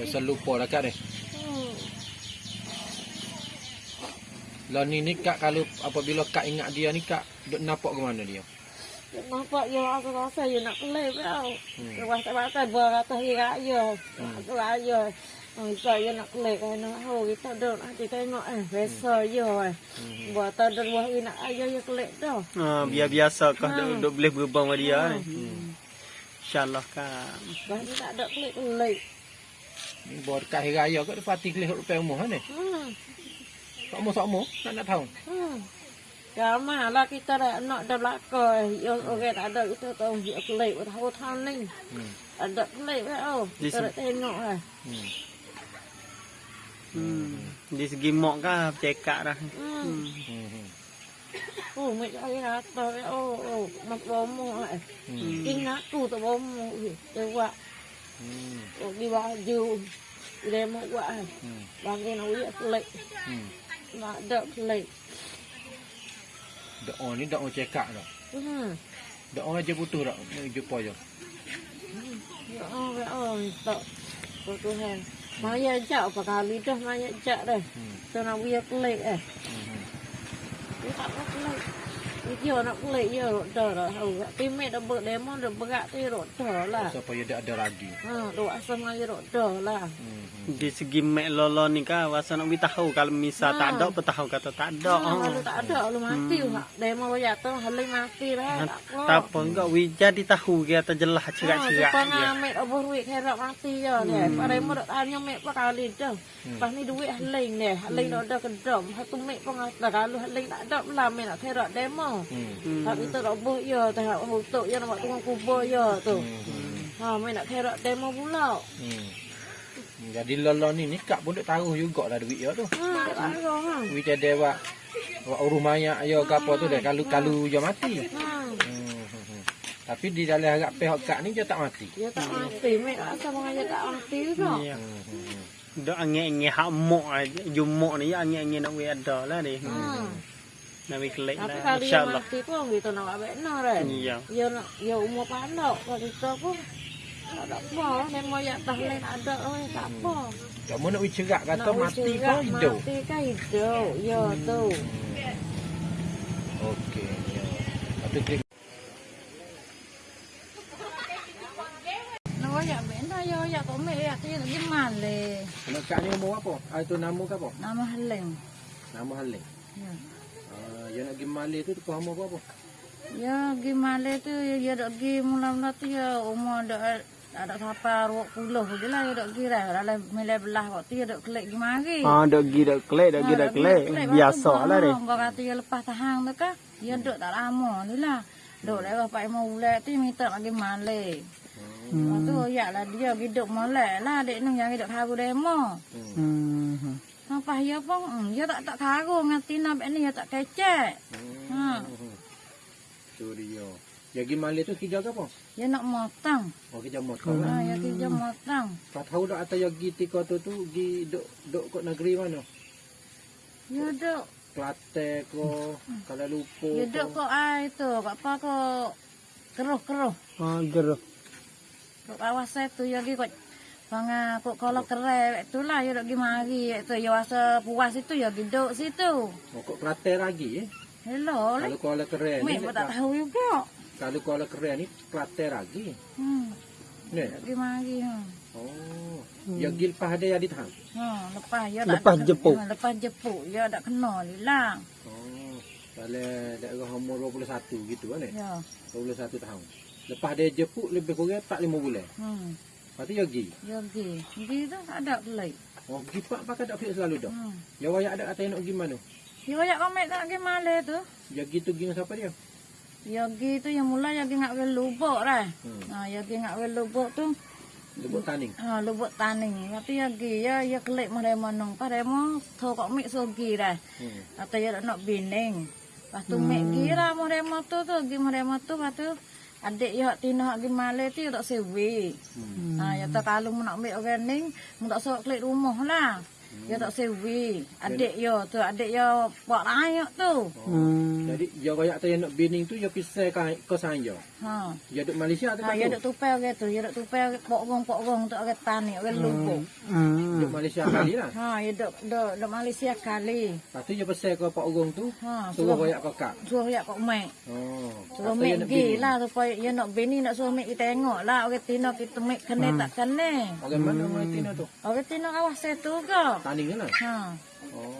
Biasa lupa lah kak ni. Hmm. Lah ni ni kak kalau apabila kak ingat dia ni kak duk nampak ke mana dia? Dia nampak ya aku rasa ya nak kelip tau. Hmm. Dia rasa-rasa buat atas dia raya. Hmm. Aku raya. Oh, saya nak kelip kan. Oh, kita duduk nanti tengok eh. Biasa ya eh. Hmm. Buat tak ada buah nak ayah ya kelip dah. Ha, biar biasa kau duk, duk boleh berbang sama dia. ni. Hmm. InsyaAllah kan. Bah ni tak ada kelip-kelip. Ni bawa dekat hari raya dia pati kelih rupiah umur ni. Hmm. Sama-sama nak nak tahu. Hmm. Ramai lah kita dah nak dah belakang. Ya, orang tak ada kita tahu dia kelip. Tahu tahu ni. Hmm. Ada eh. Oh, Di kita dah tengok eh. Hmm. Hmm. Di segi mak kan cekak dah. Hmm. Hmm. hmm. Oh, mek saya kata eh. Oh, oh, nak bomo. Hmm. Ingat tu tak bomo. Dia buat. Hmm. Oh, di baju. Dia mau buat eh. Hmm. Bagi nak uyak kelip. Hmm. Nak ada kelip. Doa ni doa cekak dah. Hmm. Doa je butuh dah. Ni jumpa je. Ya Allah, ya Allah. Tak. Oh, Tuhan. Maya jak apa kali dah maya jak dah. Hmm. Tu nak uyak kelip eh. Hmm. Dia tak nak Dia nak kelip ya rot dah dah. Oh, timet dah dah berat tu rot dah lah. Supaya dia ada lagi. Ha, doa sama ya rot dah lah. Hmm. Di segi mek lolo ni kan wasa nak tahu kalau misal tak ada apa tahu kata tak ada. Ha, kalau tak ada lu mati hmm. Demo banyak tu halai mati lah. Tak apa. Enggak wi jadi tahu dia tak jelas cerak-cerak Ha, dia. amet obor duit kerak mati je dia. Pada mo dak tanya mek pa kali dah. Pas ni duit halai ni, halai dak ada kedom. Satu mek pun ada kalau halai tak ada lah mek nak kerak demo. Hmm. Tak kita dak boh ya, tak untuk ya nak tunggu kubur ya tu. Hmm. Ha, mek nak kerak demo pula. Hmm. Jadi lolo ni ni kak pun duk taruh jugalah duit dia tu. Ha, tak ada ha. Duit ada buat buat urus mayat yo ke apa tu dah kalau kalau dia mati. Ha. Hmm. hmm, hmm. Tapi di dalam harap pihak kak ni dia tak mati. Dia tak mati, mek rasa mengaya tak mati juga. Ya. Hmm. hmm, hmm. Dak angin-angin hak mak aja. Jumak ni ya angin-angin nak wi ada lah ni. Ha. Nak wi kelek Tapi lah. kali yang InsyaAllah. mati pun kita nak abek no kan. Iya. Ya nak ya umur pandok kalau kita pun tak ada apa. Dan mau ya tak lain ada oh tak apa. Tak mau nak cerak kata Nak mati usaha, kau hidup. Mati kan hidup. Ya tu. Okey. Ya. Lepas tu klik Nak ya benda ya ya kau mek ya tu gimana le. Anak kak ni umur apa? Ah itu nama ke apa? Nama Heleng. Nama Halim. Ya. Dia nak pergi Malay tu tu kau umur apa? Ya gimana tu ya ya dak gi mula-mula tu ya umur dak ada sampai 20 je lah ya dak kira dalam milih belah waktu ya dak kelek gimana Ha dak gi dak kelek dak gi dak kelek. Biasa lah ni. Kau kata dia lepas tahan tu kan. Dia duduk tak lama ni lah. Duduk dah bapak mau ulat tu minta lagi malai. Hmm. tu ya lah dia hidup molek lah dek nung yang hidup karu demo. Hmm. Apa ya pun hmm, dia tak tak karu ngati nak ni dia tak kecek. Ha. Tu dia. Dia pergi Malay tu kerja ke apa? Dia nak motong. Oh kerja lah. Ha, dia kerja motong. Kau tahu tak atau yang pergi tika tu tu pergi duk duk kat negeri mana? Dia duduk, Kelantan ke, kalau lupa dia ke. duduk kau ai tu, kat apa kau keruh-keruh. Ha geruh. Kat kawasan tu ya gi kau Banga kok kalau kere tu lah ya dok gi mari tu ya rasa puas itu ya gi duk situ. Oh, kok Kelantan lagi eh. Hello, Kalau Kuala Keren ni, Mek pun tak tahu juga. kalau Kuala Keren ni Kelantan lagi. Hmm, Ni. gi mari ha. Oh. Yang gil lepas ada yang ditahan. Ha, lepas ya Lepas tak jepuk. Ha, lepas jepuk ya tak kena hilang. Oh. Kalau daerah umur 21 gitu kan eh. Ya. 21 tahun. Lepas dia jepuk lebih kurang tak 5 bulan. Hmm, Lepas tu dia pergi. ya gi. Gi tu tak ada kelai. Oh, pergi pak pakai tak pergi selalu dah. Hmm. Ya wayak ada kata nak pergi mana? Ya banyak komek tak gi male tu. Gitu pergi dengan siapa dia? Ya gi tu yang mula ya gi ngak ke lubuk dah. Hmm. Ha, ya gi ngak ke lubuk tu. Lebut taning. Ha, lubuk taning. Tapi ya gi ya ya kelip mana manong. Pada mo tho kok mik so gi dah. Hmm. Atau ya nak bining. Lepas tu mek gira merema tu tu gi merema tu lepas tu adik ya tina hak gi male tu ya tak sewe. Hmm. Ha ya tak kalau mu nak mek organing mu tak sok klik rumah lah. Dia tak sewi. Adik yo tu, adik yo buat layak tu. Hmm. Jadi dia royak tu yang nak bining tu dia pisah kan kosan dia. Ha. Dia duduk Malaysia tu Ha, ya tu. duk tupai orang tu, ya duk tupai pokong-pokong tu orang tani, orang lubuk. Hmm. Duduk Malaysia kali lah. Ha, ya duk duk duk Malaysia kali. Lepas tu dia pisah ke Pak Ogong tu. Ha, Suruh suruh royak kakak. suruh ya kok mek. Oh. Suruh tu nak gi bining. lah supaya ya nak bini nak suruh mek kita tengok lah orang tino kita mek kene tak kene. Orang mana orang Tino tu? Orang tino awas setu ke. Tanding ni lah. Ha. Oh.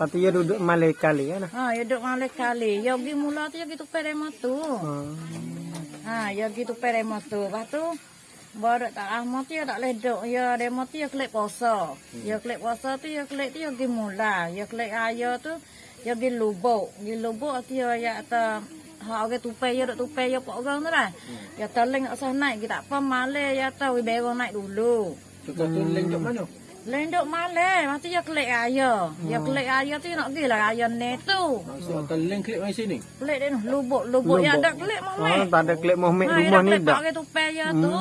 Tu dia duduk Malay kali kan? Ha, ya duk malik kali. Ya gi mula tu ya gitu perema tu. Hmm. Ha, ya gitu perema tu. Lepas tu baru tak lama tu ya tak ledok. Ya demo tu ya klik poso. Ya klik poso tu ya klik tu ya gi mula. Ya klik ayo tu ya gi lubuk. Gi lubuk tu ya ya ta ha orang tupai ya duk tupai ya pok orang tu lah. Ya teling tak usah naik kita apa male ya ta wi berong naik dulu. Suka tu leng duk mana? Lendok male, mesti ya klik ayo. Ya klik ayo tu ya nak gi lah ayo ne tu. Maksud teleng klik mai sini. Klik dia tu lubuk lubuk ya ada klik Oh, male. tak ada klip Muhammad Ha, rumah ya ni klik dah. pakai tupai ya tu.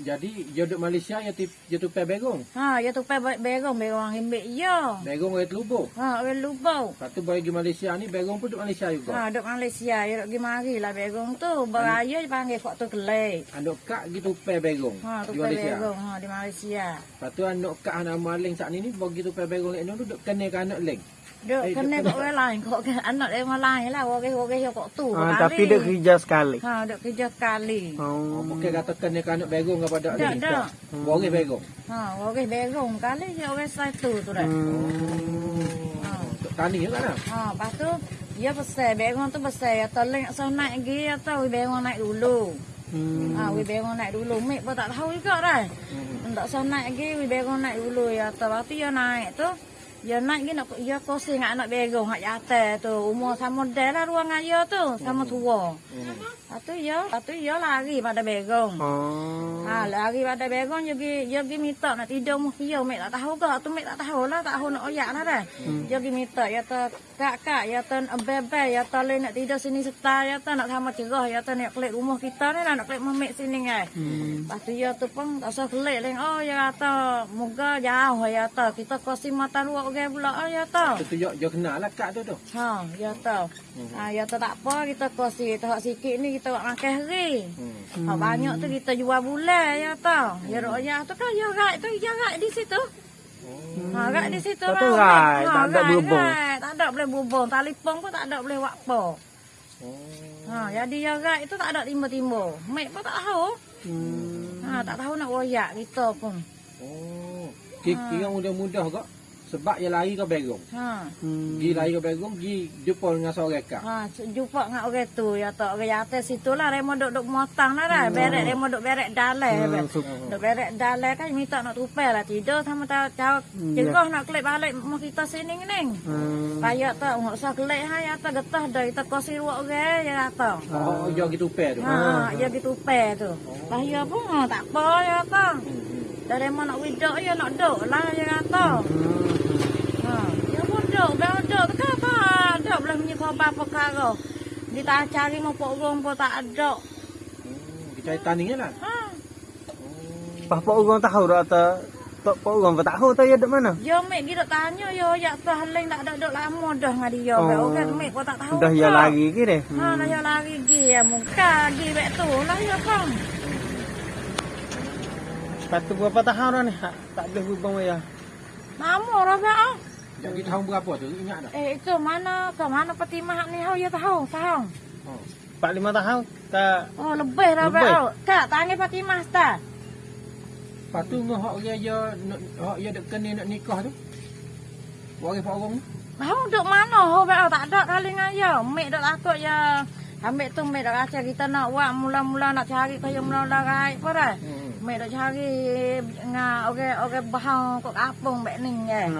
Jadi duduk Malaysia dia tip dia tupai begong. Ha, ya tupai berong berong himbik ya. Begong orang telubuk. Ha, orang lubuk. Lepas tu bagi pergi Malaysia ni begong pun duduk Malaysia juga. Ha, duk Malaysia, ya duk pergi mari lah berong tu. Beraya panggil kok tu kelek. Andok kak gitu tupai begong Ha, di tupai Malaysia. berong ha di Malaysia. Lepas tu andok kak anak maling saat ni ni bagi tupai begong lek duduk kena ke anak leng. Duk Eh, kena kok orang lain kok ke anak dia orang lain lah. Orang orang ya kok tu. Berkali. tapi dia kerja sekali. Ha, duk kerja sekali. Oh, Oh. bukan kata kena ke anak begong kepada Tak, leng. tak. Boleh begong. Ha, orang berong kali ya orang satu tu dah. Hmm. Ha. Tani juga lah. Ha, lepas tu dia besar, berong tu besar. Ya teling so naik lagi atau berong naik dulu. Hmm. Ha, we berong naik dulu. Mek pun tak tahu juga dah. Hmm. Tak so naik lagi, we berong naik dulu ya. Tu ya naik tu. Ya naik gini, ya kosi dengan anak berong, hak jatuh tu. Umur sama dia lah ruang ayah tu, sama tua. Hmm. Lepas tu ya, lepas tu ya lari pada berong. Oh. Ha, lari pada berong, dia pergi, dia pergi minta nak tidur muh dia. Mek tak tahu ke, tu mek tak tahu lah, tak tahu nak oyak lah dah. Dia pergi minta, ya tu kak kak, ya tu bebe, ya tu le nak tidur sini serta, ya tu nak sama cerah, ya tu nak klik rumah kita ni lah, nak klik rumah mek sini kan. Hmm. Lepas tu ya tu pun tak usah kelik leng. Oh ya kata moga jauh ya tu. Kita kosi mata luar orang pula oh ya tu. Tu tu dia dia kenal lah kak tu tu. Ha ya tu. Ha ya tu tak apa kita kosi kita hak sikit ni kita buat makan hari. Hmm. Ha banyak tu kita jual bulan ya tu. Ya royak tu kan ya rat tu ya rat di situ. Ha rat di situ. Tak ada lah. rat, Ha, tak ada berhubung. rat. Tak ada boleh berhubung. Telefon pun tak ada boleh buat apa. Oh. Ha jadi ya rat itu tak ada timba-timba. Mek pun tak tahu. Hmm. Ha tak tahu nak royak kita pun. Oh. Kira mudah-mudah kok. Sebab dia lari ke begong. Ha. Hmm. Gi lari ke begong, gi jumpa dengan seorang kak. Ha, jumpa dengan orang tu ya tak orang atas situ lah remo duk duk motang lah dah. Berek remo duk berek dalai. Hmm, so- Duk berek dalai kan minta nak tupai lah tidur sama tahu tahu cerah nak kelip balik rumah kita sini ni. Hmm. Payah tak ngok usah kelip ha ya tak getah dah kita kosi ruak orang ya kata. Oh, dia gitu pe tu. Ha, ya gitu tupai tu. Payah pun ha, tak apa ya. Hmm. Dah remo nak widok ya nak duk lah ya kata. Ha, ya bel duk tu kan apa? Duk boleh menyikau apa perkara. Dia tak cari mau pok rong pun tak ada. Hmm. Kita tani lah. Ha, Pak pak orang tahu dah tak tak pak orang tak tahu tak ya dek mana. yo mek gi duk tanya yo ya tu haling tak ada duk lama dah dengan dia. Oh. Orang mek pun tak tahu. Dah ya lagi ke deh. Ha, dah ya lari gi ya muka gi bek tu lah ya bang. Satu berapa tahun dah ni? Tak tak boleh berubah ya. Dah bek ah. Jadi tahun berapa tu? Ingat tak? Eh itu mana ke mana peti ni hau ya tahu, tahu. Oh. Empat lima tahun tak Oh lebih dah oh. Kak tangan Fatimah tak? Lepas tu ngah hak dia nak hak dia dek kena nak nikah tu. Waris pak orang tu. Tahu duk mana ho bek tak ada kali ngaya. Mek duk takut ya. Ambil tu mek duk kata kita nak buat mula-mula nak cari kaya mula-mula rai apa dah. Hmm. Mek duk cari nga orang orang bahang kok kampung bek ni ya.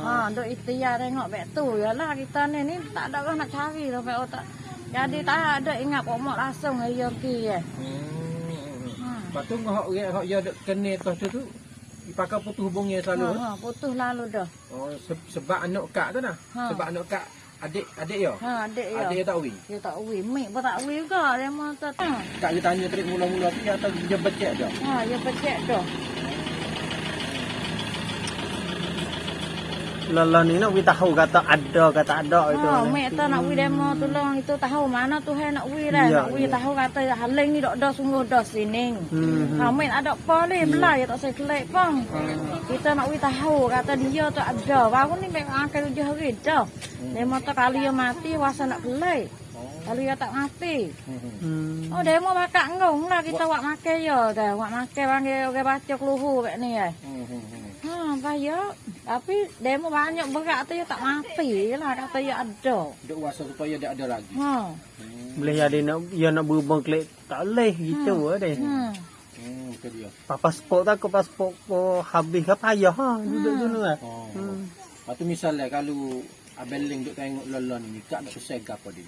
Ha duk ikhtiar tengok bek tu yalah kita ni ni tak ada orang nak cari tu bek tak. Jadi tak ada ingat kok mak langsung ayo ki ya. Hmm. Ha. Lepas tu ngah hak dia hak dia dek kena atas tu tu. Dipakai putus hubungnya Ha, selalu. ha, putus lalu dah. Oh, se- sebab anak kak tu nah. Ha. Sebab anak kak adik adik dia. Ha adik ya. Adik dia tak wi. Dia tak wi, mek pun tak wi juga dia mau tak. Kak dia tanya tadi mula-mula tu dia tahu dia becek dia. Ha, dia pecek dah. Lolo ni nak we tahu kata ada kata ada itu. Ha, mek tu nak wi demo tolong itu tahu mana tu hai nak wi dah. Ya, Nak wi ya. tahu kata haling ni dok dah sungguh dah sini. Hmm. Ha, mek ada apa ni belah ya tak saya kelek pang. Kita nak wi tahu kata dia tu ada. Baru ni mek angkat tujuh hari dah. Demo tu kali dia mati wasa nak kelek. Kalau dia tak mati. Hmm. Oh demo bakak ngong lah kita wak make yo dah. Wak make panggil orang baca keluhu mek ni eh. Ha, bahaya. Tapi demo banyak berat tu ya tak mati lah kata ya ada. Duk wasa supaya dia ada lagi. Ha. Boleh jadi nak ya nak berubah klik tak boleh gitu hmm. deh. Hmm. Hmm, itu dia. Pa pasport tak ko pasport ko habis ke payah ha duduk dulu lah. Oh. Hmm. Lepas tu misalnya kalau Abel Ling duk tengok lolon ni, kak nak pesai gapo dia?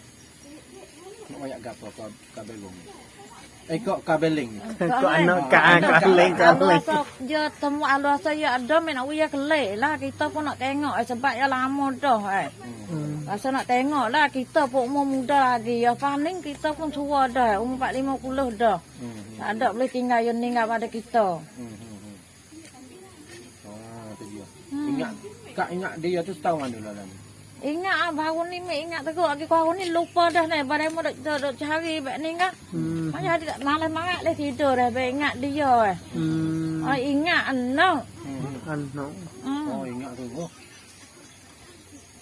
Nak wayak gapo ka kabel ni? Eh kok kabel Ling ni? Ko anak ka ka leng ka leng. Alu dia temu alu asa ya ada men nak ya kelek lah kita pun nak tengok eh, sebab ya lama dah eh. Hmm. Rasa nak tengok lah kita pun umur muda lagi ya paling kita pun tua dah umur 4 50 dah. Hmm. Tak ada boleh tinggal yang tinggal pada kita. Hmm. hmm, hmm. Oh, itu dia. Ingat kak ingat dia tu tahu mana ni? Ingat ah baru ni ingat teruk lagi kau ni lupa dah ni pada mau dok dok cari bak ni. Hmm. Macam dia malam malam le tidur dah Baik ingat dia eh. Oh ingat anak. Anak. Oh, ingat tu. Oh.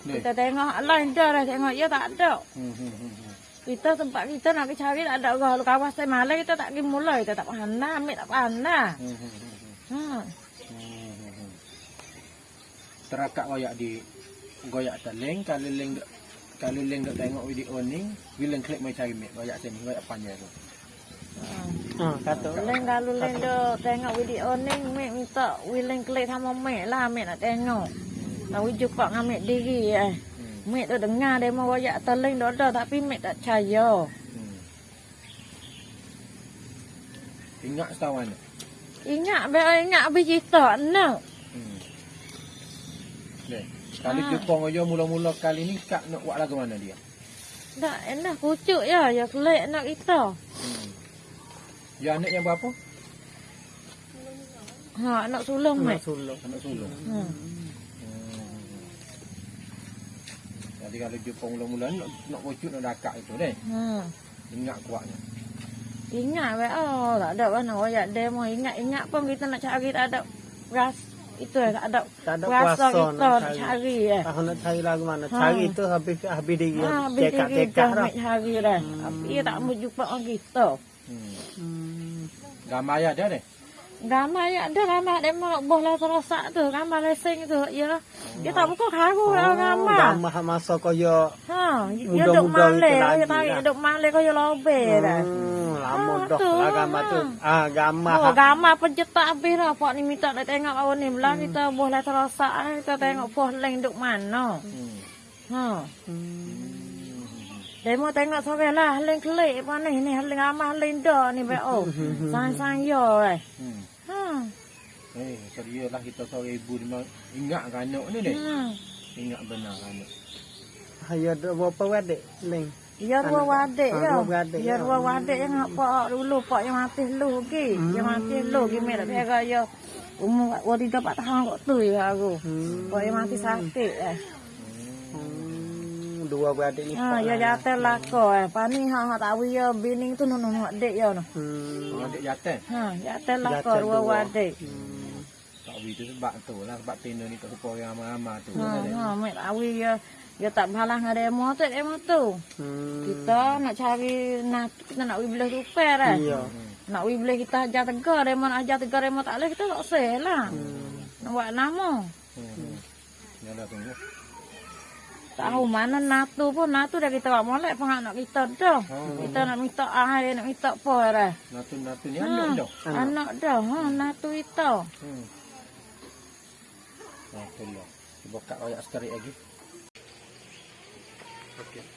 Kita tengok lain dah dah tengok ya tak ada. Kita tempat kita nak cari tak ada orang kawasan malam kita tak pergi mulai kita tak pandai ambil tak pandai. Hmm. Terakak goyak di goyak teleng kalau leng duk- kalau leng duk tengok video ni bila klik mai cari mek goyak sini goyak panjang tu. Ha kata. Leng kalau leng do tengok video ni mek minta willing klik sama mek lah mek nak tengok. Tahu jumpa dengan mek diri eh. Hmm. Mek tu dengar dia mau royak teleng dah ada tapi mek tak percaya. Hmm. Ingat setawan ni. Ingat be ingat habis cerita nak. Kali Ah. jumpa ngoyo mula-mula kali ni kak nak buat lagu mana dia? Tak enak kucuk ya ya kelek nak kita. Hmm. Ya anak yang berapa? Ha nak sulung Nak mek. sulung. Anak sulung. Hmm. Hmm. Jadi kalau jumpa mula-mula nak nak kucuk nak dakak itu deh. Hmm. Ingat kuatnya. Ingat be oh tak ada mana royak demo ingat ingat pun kita nak cari tak ada ras itu eh, tak ada Tak ada kuasa kita nak cari. cari eh. Ah nak cari lagu mana? Ha. Cari tu habis habis dia Ha, cekak cekak dah. nak cari dah. Tapi dia tak mau jumpa orang kita. Hmm. Hmm. Gambar ya ada deh. Gambar ya ada gambar demo nak boh lah terosak tu, gambar lesing tu. Ya. Dia tak buka karu oh, gambar. Gambar masa kaya Ha, dia Muda-muda duk male, itu lagi dia tarik lah. duk male kau lobe dah. Hmm, lama Ah, dah tu, lah gambar tu. Ah gambar. Oh, gambar pencetak habis dah. Pak ni minta nak tengok awak ni. Belah kita boh lah terosak. eh, Kita tengok poh leng duk mana. Hmm. Ha. Hmm. Demo tengok sore lah. Leng kelik apa ni. Ni leng amah leng dah ni. Be oh. Sang-sang yo eh. Hmm. Eh, serius lah kita seorang ibu ni memang ingat kan anak ni deh. Hmm. Ingat benar kan anak. Ayo ada berapa wadik leng? Ya dua wadik ya. dua wadik, Ya dua wadik yang nak pak dulu. Pak yang mati lu lagi. Yang mati lu. Mek tak pega ya. Umur tiga empat tahun kok tu ya aku. Hmm. Pak yang mati sakit eh. Hmm, dua wadik ni. Ha, ya jatuh lako eh. Pani ha ha tahu ya bining tu nunu nunu dek ya no. Hmm. Adik jatuh. Ha, jatuh lako Jatuh dua wadik. Hmm. Tak tahu itu sebab tu lah. Sebab tenda ni tak lupa orang ramai-ramai tu. Ha, ha, mek tahu ya ya tak balas dengan demo tu demo tu. Hmm. Kita nak cari nak kita nak wi belah rupiah dah. Iya. Nak wi belah kita ajar tegar demo nak ajar tegar demo tak boleh kita tak seh lah. Hmm. Nak buat nama. Hmm. Yalah tunggu. Tahu mana natu pun natu dah kita buat molek pengak nak kita dah. Oh. Kita nak minta air nak minta apa dah. Natu-natu ni Ha, anak dah. Anak dah. Ha, natu itu. Hmm. Nah, tu lah. Cuba kat royak sekali lagi. Okey.